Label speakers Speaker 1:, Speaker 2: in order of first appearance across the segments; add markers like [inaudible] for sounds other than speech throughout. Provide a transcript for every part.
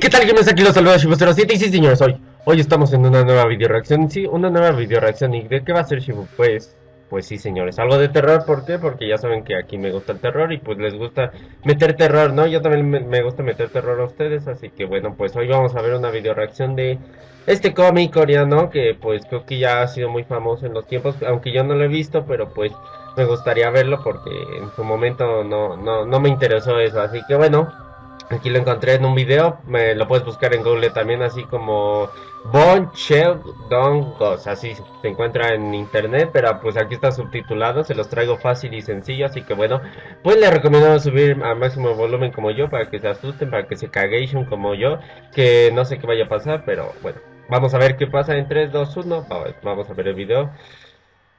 Speaker 1: ¿qué tal? ¿Qué me aquí los saludos Shibu07 y sí señores, hoy, hoy estamos en una nueva video reacción, sí, una nueva video reacción y ¿de qué va a ser Shibu? Pues, pues sí señores, algo de terror, ¿por qué? Porque ya saben que aquí me gusta el terror y pues les gusta meter terror, ¿no? Yo también me, gusta meter terror a ustedes, así que bueno, pues hoy vamos a ver una video reacción de este cómic coreano que pues creo que ya ha sido muy famoso en los tiempos, aunque yo no lo he visto, pero pues me gustaría verlo porque en su momento no, no, no me interesó eso, así que bueno... Aquí lo encontré en un video, me lo puedes buscar en Google también, así como Bon Chel Don Ghost, así se encuentra en internet, pero pues aquí está subtitulado, se los traigo fácil y sencillo, así que bueno, pues les recomiendo subir a máximo volumen como yo, para que se asusten, para que se cagation como yo, que no sé qué vaya a pasar, pero bueno, vamos a ver qué pasa en 3, 2, 1, vamos a ver el video.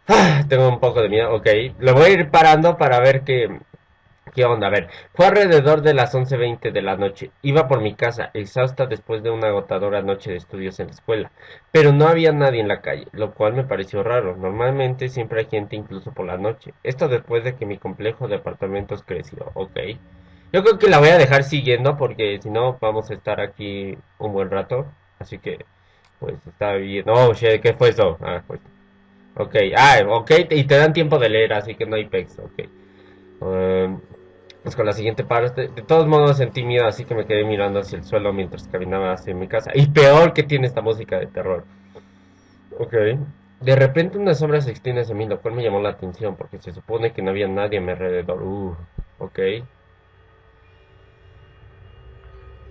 Speaker 1: Ah, tengo un poco de miedo, ok, lo voy a ir parando para ver que ¿Qué onda? A ver, fue alrededor de las 11.20 de la noche. Iba por mi casa, exhausta después de una agotadora noche de estudios en la escuela. Pero no había nadie en la calle, lo cual me pareció raro. Normalmente siempre hay gente incluso por la noche. Esto después de que mi complejo de apartamentos creció, ok. Yo creo que la voy a dejar siguiendo porque si no vamos a estar aquí un buen rato. Así que, pues está bien. Oh, shit, ¿qué fue eso? Ah, pues. Ok, ah, ok, y te dan tiempo de leer, así que no hay pex, ok. Um, pues con la siguiente parte. De todos modos sentí miedo, así que me quedé mirando hacia el suelo mientras caminaba hacia mi casa. Y peor que tiene esta música de terror. Ok. De repente una sombra se extiende hacia mí, lo cual me llamó la atención, porque se supone que no había nadie a mi alrededor. Uh, ok.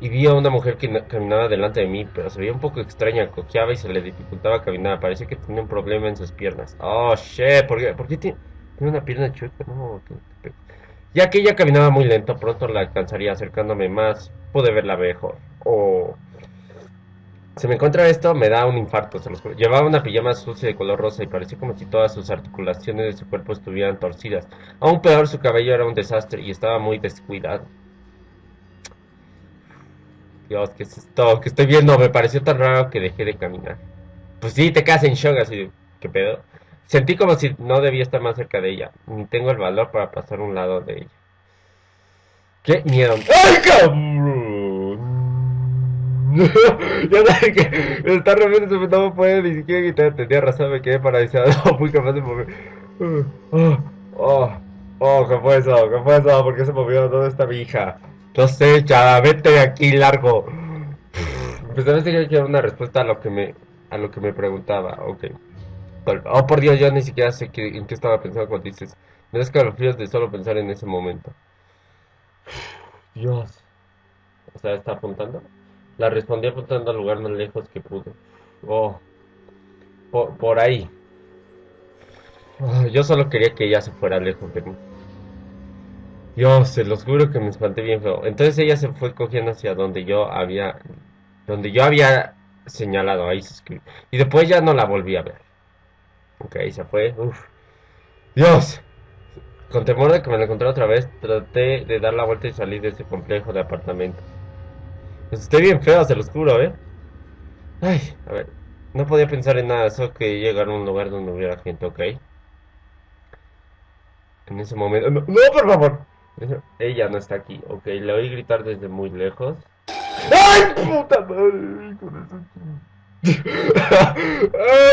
Speaker 1: Y vi a una mujer que caminaba delante de mí, pero se veía un poco extraña, cojeaba y se le dificultaba caminar. Parecía que tenía un problema en sus piernas. Oh, shit, ¿por qué, ¿por qué tiene, tiene una pierna chueca? No, ya que ella caminaba muy lento, pronto la alcanzaría acercándome más, pude verla mejor. O... Se me encuentra esto, me da un infarto, se los Llevaba una pijama sucia de color rosa y parecía como si todas sus articulaciones de su cuerpo estuvieran torcidas. Aún peor, su cabello era un desastre y estaba muy descuidado. Dios, ¿qué es esto? que estoy viendo? Me pareció tan raro que dejé de caminar. Pues sí, te quedas en shock así, ¿qué pedo? Sentí como si no debía estar más cerca de ella, ni tengo el valor para pasar un lado de ella. ¡Qué miedo! ¡Ay, cabrón! [laughs] ya sabes que está realmente no puede ni siquiera quitar, tenía razón, me quedé paralizado, [laughs] fui capaz de mover. Oh, oh, oh, ¿qué fue eso? ¿Qué fue eso? ¿Por qué se movió? ¿Dónde está mi hija? No sé, chava, vete de aquí largo. Pues a veces quiero una respuesta a lo que me, a lo que me preguntaba, ok. Oh, por Dios, yo ni siquiera sé en qué estaba pensando cuando dices. Me das escalofríos de solo pensar en ese momento. Dios. O sea, ¿está apuntando? La respondí apuntando al lugar más lejos que pude. Oh. Por, ahí. Oh, yo solo quería que ella se fuera lejos de. Dios, se los juro que me espanté bien feo. Entonces ella se fue cogiendo hacia donde yo había... Donde yo había señalado. Ahí se escribió. Y después ya no la volví a ver. Ok, se fue. Uf. Dios. Con temor de que me lo encontré otra vez, traté de dar la vuelta y salir de ese complejo de apartamentos. Pues estoy bien feo, se los juro, ¿eh? Ay, a ver. No podía pensar en nada, solo que llegar a un lugar donde hubiera gente, ok. En ese momento... ¡No, por favor! Ella no está aquí, ok. Le oí gritar desde muy lejos. ¡Ay, puta madre! Ah,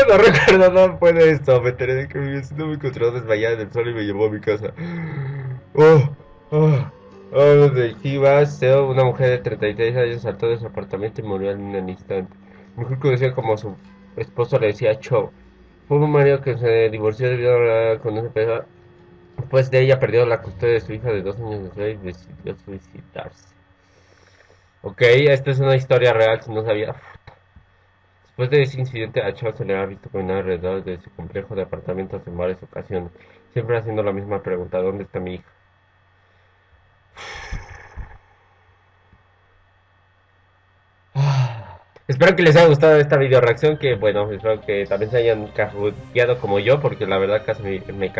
Speaker 1: no recuerdo, no puede esto. Me enteré de que mi vecino me encontró desmayada en el sol y me llevó a mi casa. Oh, oh, oh, de Seo, una mujer de 33 años saltó de su apartamento y murió en un instante. Mejor conocía como su esposo le decía Cho. Fue un marido que se divorció debido a con ese peso. Después de ella perdió la custodia de su hija de dos años de edad y decidió suicidarse. Ok, esta es una historia real, si no sabía. Después de ese incidente, a Chao se le ha visto caminar alrededor de su complejo de apartamentos en varias ocasiones, siempre haciendo la misma pregunta, ¿dónde está mi hija? Espero que les haya gustado esta video reacción, que bueno, espero que también se hayan cajoteado como yo, porque la verdad casi me, me,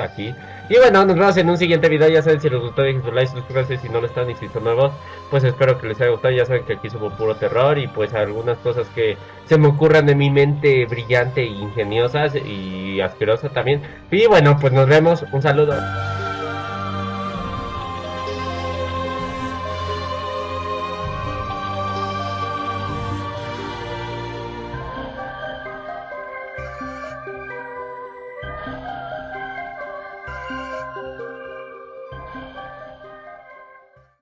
Speaker 1: aquí. Y bueno, nos vemos en un siguiente video, ya saben si les gustó dejen su like, suscríbanse si no lo están y si son nuevos, pues espero que les haya gustado, ya saben que aquí subo puro terror y pues algunas cosas que se me ocurran de mi mente brillante e ingeniosas y asquerosa también. Y bueno, pues nos vemos, un saludo.